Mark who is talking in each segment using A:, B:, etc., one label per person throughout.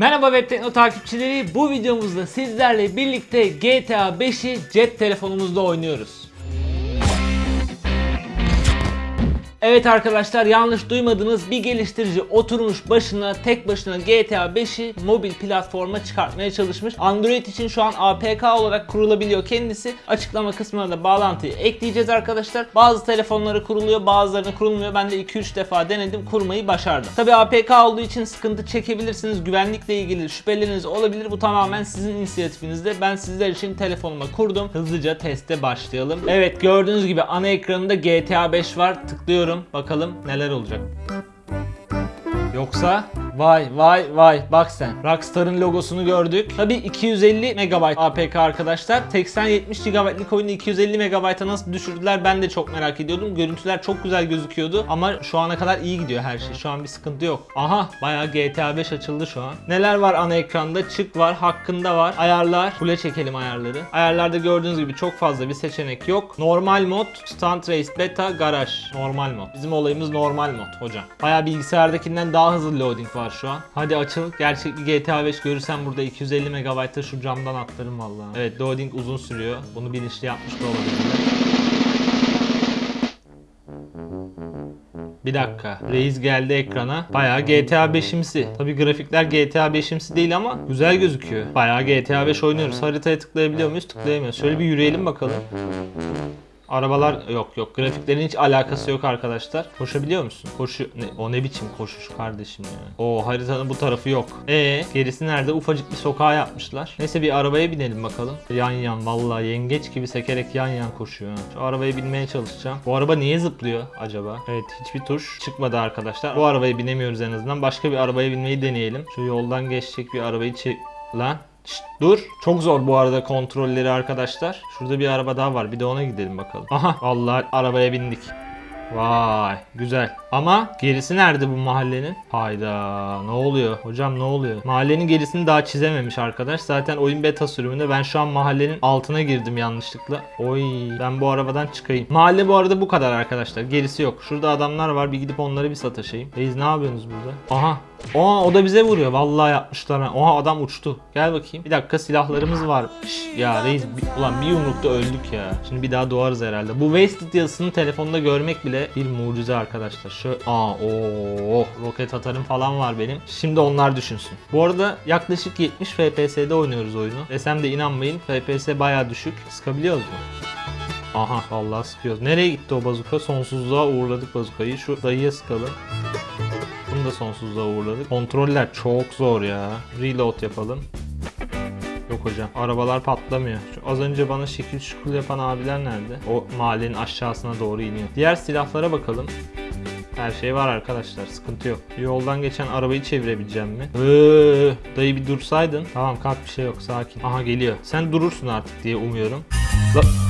A: Merhaba Web Tekno takipçileri. Bu videomuzda sizlerle birlikte GTA 5'i cep telefonumuzda oynuyoruz. Evet arkadaşlar yanlış duymadınız bir geliştirici oturmuş başına tek başına GTA 5'i mobil platforma çıkartmaya çalışmış. Android için şu an APK olarak kurulabiliyor kendisi. Açıklama kısmına da bağlantıyı ekleyeceğiz arkadaşlar. Bazı telefonları kuruluyor bazılarını kurulmuyor. Ben de 2-3 defa denedim kurmayı başardım. Tabi APK olduğu için sıkıntı çekebilirsiniz. Güvenlikle ilgili şüpheleriniz olabilir. Bu tamamen sizin inisiyatifinizde. Ben sizler için telefonuma kurdum. Hızlıca teste başlayalım. Evet gördüğünüz gibi ana ekranında GTA 5 var. Tıklıyorum. Bakalım neler olacak. Yoksa vay vay vay bak sen Rockstar'ın logosunu gördük. Tabi 250 MB APK arkadaşlar. 80-70 GB'lık oyunu 250 MB'a nasıl düşürdüler ben de çok merak ediyordum. Görüntüler çok güzel gözüküyordu ama şu ana kadar iyi gidiyor her şey. Şu an bir sıkıntı yok. Aha bayağı GTA 5 açıldı şu an. Neler var ana ekranda? Çık var, hakkında var. Ayarlar. Full'e çekelim ayarları. Ayarlarda gördüğünüz gibi çok fazla bir seçenek yok. Normal mod, Stunt Race Beta, Garaj. Normal mod. Bizim olayımız normal mod hocam. Bayağı bilgisayardakinden daha hızlı loading var şu an. Hadi açıl. Gerçek bir GTA 5 görürsem burada 250 MB'da şu camdan atlarım vallahi. Evet loading uzun sürüyor. Bunu bilinçli yapmış da olabilirler. Bir dakika. Reis geldi ekrana. Bayağı GTA 5'imsi. Tabi grafikler GTA 5'imsi değil ama güzel gözüküyor. Bayağı GTA 5 oynuyoruz. Haritaya tıklayabiliyor muyuz? Tıklayamıyoruz. Şöyle bir yürüyelim bakalım. Arabalar yok yok. Grafiklerin hiç alakası yok arkadaşlar. Koşabiliyor musun? Koşu ne, o ne biçim koşuş kardeşim ya. O haritanın bu tarafı yok. E gerisi nerede? Ufacık bir sokağa yapmışlar. Neyse bir arabaya binelim bakalım. Yan yan vallahi yengeç gibi sekerek yan yan koşuyor. Şu arabaya binmeye çalışacağım. Bu araba niye zıplıyor acaba? Evet hiçbir tuş çıkmadı arkadaşlar. Bu arabaya binemiyoruz en azından. Başka bir arabaya binmeyi deneyelim. Şu yoldan geçecek bir arabayı çek... Lan Şşt, dur. Çok zor bu arada kontrolleri arkadaşlar. Şurada bir araba daha var. Bir de ona gidelim bakalım. Aha vallahi arabaya bindik. Vay güzel. Ama gerisi nerede bu mahallenin? Hayda ne oluyor? Hocam ne oluyor? Mahallenin gerisini daha çizememiş arkadaş. Zaten oyun beta sürümünde ben şu an mahallenin altına girdim yanlışlıkla. Oy ben bu arabadan çıkayım. Mahalle bu arada bu kadar arkadaşlar. Gerisi yok. Şurada adamlar var. Bir gidip onları bir sataşayım. Reis ne yapıyorsunuz burada? Aha Aa o da bize vuruyor. Vallahi yapmışlar. ha. Oha adam uçtu. Gel bakayım. Bir dakika silahlarımız var. Şş, ya reis bir- ulan bir yumrukta öldük ya. Şimdi bir daha doğarız herhalde. Bu Wasted yazısını telefonda görmek bile bir mucize arkadaşlar. Şu aa o roket atarım falan var benim. Şimdi onlar düşünsün. Bu arada yaklaşık 70 FPS'de oynuyoruz oyunu. Desem de inanmayın. FPS bayağı düşük. Sıkabiliyoruz mu? Aha vallahi sıkıyoruz. Nereye gitti o bazuka? Sonsuzluğa uğurladık bazukayı. Şu dayıya sıkalım. Da sonsuzluğa uğurladık. Kontroller çok zor ya. Reload yapalım. Yok hocam. Arabalar patlamıyor. Şu az önce bana şekil şukul yapan abiler nerede? O mahallenin aşağısına doğru iniyor. Diğer silahlara bakalım. Her şey var arkadaşlar. Sıkıntı yok. Yoldan geçen arabayı çevirebileceğim mi? Ee, dayı bir dursaydın. Tamam kalk bir şey yok. Sakin. Aha geliyor. Sen durursun artık diye umuyorum. La-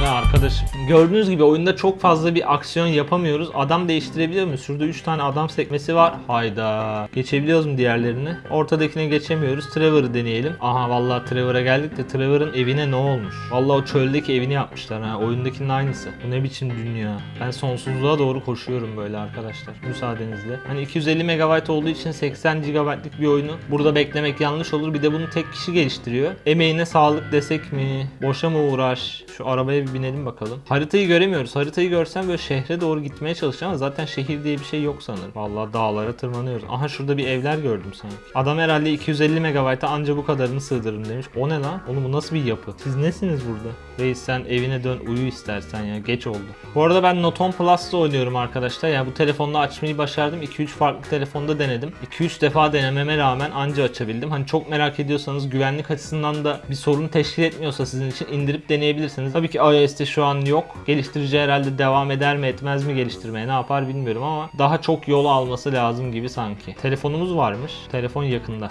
A: bu ne arkadaşım? Gördüğünüz gibi oyunda çok fazla bir aksiyon yapamıyoruz. Adam değiştirebiliyor muyuz? Şurada 3 tane adam sekmesi var. Hayda. Geçebiliyoruz mu diğerlerini? Ortadakine geçemiyoruz. Trevor'ı deneyelim. Aha vallahi Trevor'a geldik de Trevor'ın evine ne olmuş? Vallahi o çöldeki evini yapmışlar ha. Oyundakinin aynısı. Bu ne biçim dünya? Ben sonsuzluğa doğru koşuyorum böyle arkadaşlar. Müsaadenizle. Hani 250 MB olduğu için 80 GB'lık bir oyunu burada beklemek yanlış olur. Bir de bunu tek kişi geliştiriyor. Emeğine sağlık desek mi? Boşa mı uğraş? Şu arabaya bir binelim bakalım. Haritayı göremiyoruz. Haritayı görsem böyle şehre doğru gitmeye çalışacağım ama zaten şehir diye bir şey yok sanırım. Vallahi dağlara tırmanıyoruz. Aha şurada bir evler gördüm sanki. Adam herhalde 250 MB'a anca bu kadarını sığdırırım demiş. O ne lan? Oğlum bu nasıl bir yapı? Siz nesiniz burada? Reis sen evine dön uyu istersen ya. Geç oldu. Bu arada ben Noton Plus'ta oynuyorum arkadaşlar. Yani bu telefonla açmayı başardım. 2-3 farklı telefonda denedim. 2-3 defa denememe rağmen anca açabildim. Hani çok merak ediyorsanız güvenlik açısından da bir sorun teşkil etmiyorsa sizin için indirip deneyebilirsiniz. Tabii ki iOS'te şu an yok. Geliştirici herhalde devam eder mi etmez mi geliştirmeye ne yapar bilmiyorum ama daha çok yol alması lazım gibi sanki. Telefonumuz varmış. Telefon yakında.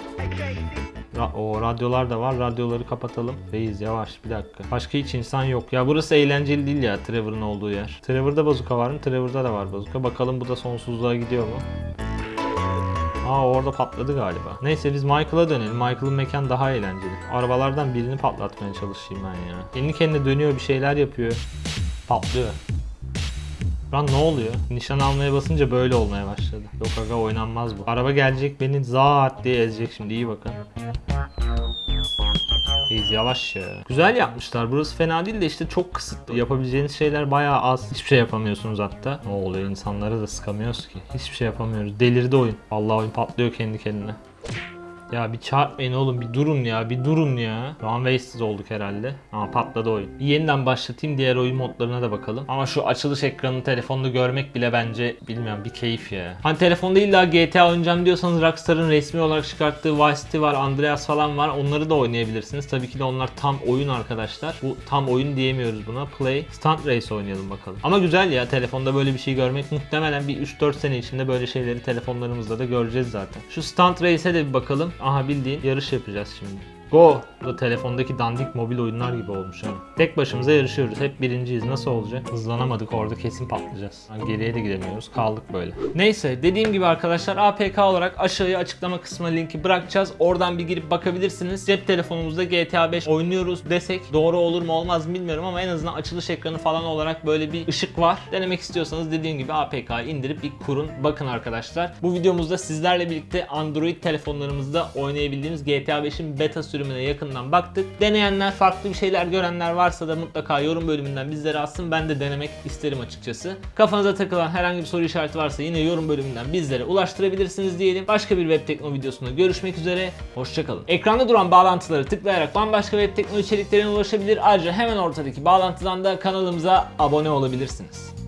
A: Ra- o radyolar da var. Radyoları kapatalım. Reis yavaş bir dakika. Başka hiç insan yok. Ya burası eğlenceli değil ya Trevor'ın olduğu yer. Trevor'da bazuka var mı? Trevor'da da var bazuka. Bakalım bu da sonsuzluğa gidiyor mu? Aa orada patladı galiba. Neyse biz Michael'a dönelim. Michael'ın mekan daha eğlenceli. Arabalardan birini patlatmaya çalışayım ben ya. Kendi kendine dönüyor bir şeyler yapıyor. Patlıyor. Lan ne oluyor? Nişan almaya basınca böyle olmaya başladı. Yok aga oynanmaz bu. Araba gelecek beni zaat diye ezecek şimdi iyi bakın. İyiyiz yavaş ya. Güzel yapmışlar. Burası fena değil de işte çok kısıtlı. Yapabileceğiniz şeyler bayağı az. Hiçbir şey yapamıyorsunuz hatta. Ne oluyor insanları da sıkamıyoruz ki. Hiçbir şey yapamıyoruz. Delirdi oyun. Allah oyun patlıyor kendi kendine. Ya bir çarpmayın oğlum bir durun ya bir durun ya. Şu olduk herhalde. Ama patladı oyun. Bir yeniden başlatayım diğer oyun modlarına da bakalım. Ama şu açılış ekranını telefonda görmek bile bence bilmiyorum bir keyif ya. Hani telefonda illa GTA oynayacağım diyorsanız Rockstar'ın resmi olarak çıkarttığı Vice City var, Andreas falan var. Onları da oynayabilirsiniz. Tabii ki de onlar tam oyun arkadaşlar. Bu tam oyun diyemiyoruz buna. Play, Stunt Race oynayalım bakalım. Ama güzel ya telefonda böyle bir şey görmek muhtemelen bir 3-4 sene içinde böyle şeyleri telefonlarımızda da göreceğiz zaten. Şu Stunt Race'e de bir bakalım. Aha bildiğin yarış yapacağız şimdi. Go! Bu da telefondaki dandik mobil oyunlar gibi olmuş ha. Tek başımıza yarışıyoruz. Hep birinciyiz. Nasıl olacak? Hızlanamadık orada kesin patlayacağız. Geriye de gidemiyoruz. Kaldık böyle. Neyse dediğim gibi arkadaşlar APK olarak aşağıya açıklama kısmına linki bırakacağız. Oradan bir girip bakabilirsiniz. Cep telefonumuzda GTA 5 oynuyoruz desek doğru olur mu olmaz mı bilmiyorum ama en azından açılış ekranı falan olarak böyle bir ışık var. Denemek istiyorsanız dediğim gibi APK'yı indirip bir kurun. Bakın arkadaşlar. Bu videomuzda sizlerle birlikte Android telefonlarımızda oynayabildiğimiz GTA 5'in beta sürümüne yakından baktık. Deneyenler, farklı bir şeyler görenler varsa da mutlaka yorum bölümünden bizlere atsın. Ben de denemek isterim açıkçası. Kafanıza takılan herhangi bir soru işareti varsa yine yorum bölümünden bizlere ulaştırabilirsiniz diyelim. Başka bir web tekno videosunda görüşmek üzere. Hoşçakalın. Ekranda duran bağlantıları tıklayarak bambaşka web tekno içeriklerine ulaşabilir. Ayrıca hemen ortadaki bağlantıdan da kanalımıza abone olabilirsiniz.